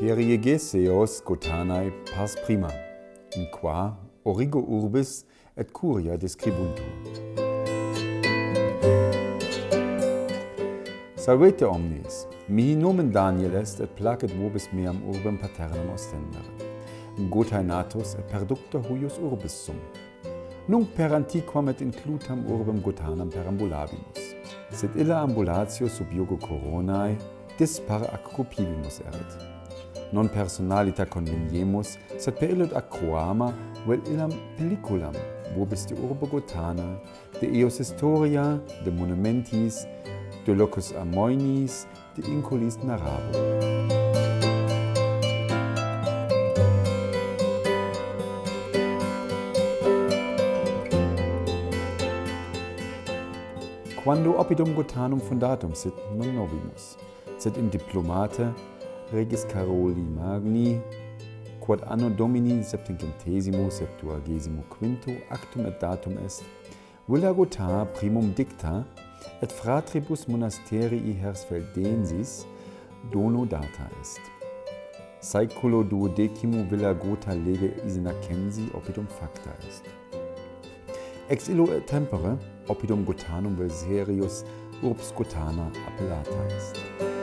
periegeseos Gotanae pars prima, in qua origo urbis et curia describuntur. Salvete omnes, mihi nomen Daniel est et placet vobis meam urbem paternam ostendere. Gotae natus et perducta huius urbis sum. Nunc per antiquam et inclutam urbem Gotanam perambulabimus. Sed illa ambulatio sub iogo coronae dispar accupivimus erit non personalita conveniemus, sed pelut acroama vel illam pelliculam, vobis de urbo Gotana, de eos historia, de monumentis, de locus amoinis, de inculis narrabo. quando oppidum Gotanum fundatum sit non novimus, sed in diplomate Regis Caroli Magni, quod anno Domini septincentesimo septuagesimo quinto actum et datum est, villa gota primum dicta et fratribus monasterii Hersfeldensis dono data est. Saeculo duodecimo villa gota lege Isenacensi oppidum facta est. Ex illo tempore oppidum Gotanum Veserius urbs Gotana appellata est.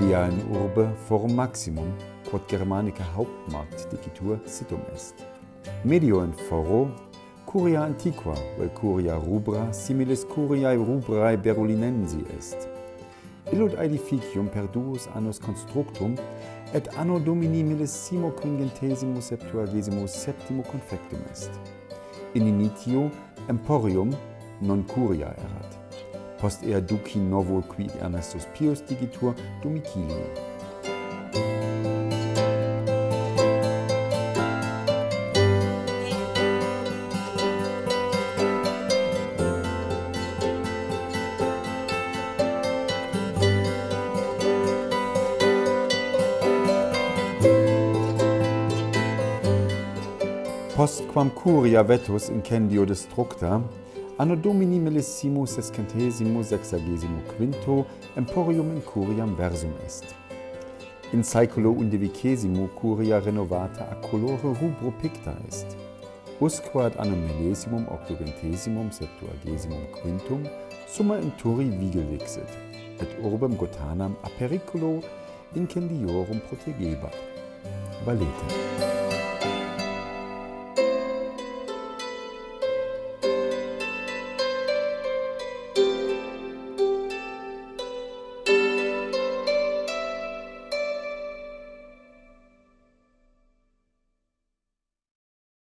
idealen urbe forum maximum, quod Germanica hauptmarkt dicitur situm est. Medio in foro, curia antiqua, vel curia rubra similes curiae rubrae berulinensi est. Illud aedificium per duos annos constructum, et anno Domini millesimo quingentesimo septuagesimo septimo confectum est. In initio emporium non curia erat post ea duci novo qui Ernestus Pius digitur domicilio. post quam curia vetus incendio destructa, Anno Domini millesimo sescentesimo sexagesimo quinto emporium in curiam versum est. In saeculo undivicesimo curia renovata a colore rubro picta est. Usquad anno millesimum octogentesimum septuagesimum quintum summa in turi vigel vixit, et urbem gotanam a periculo incendiorum protegebat. Valete.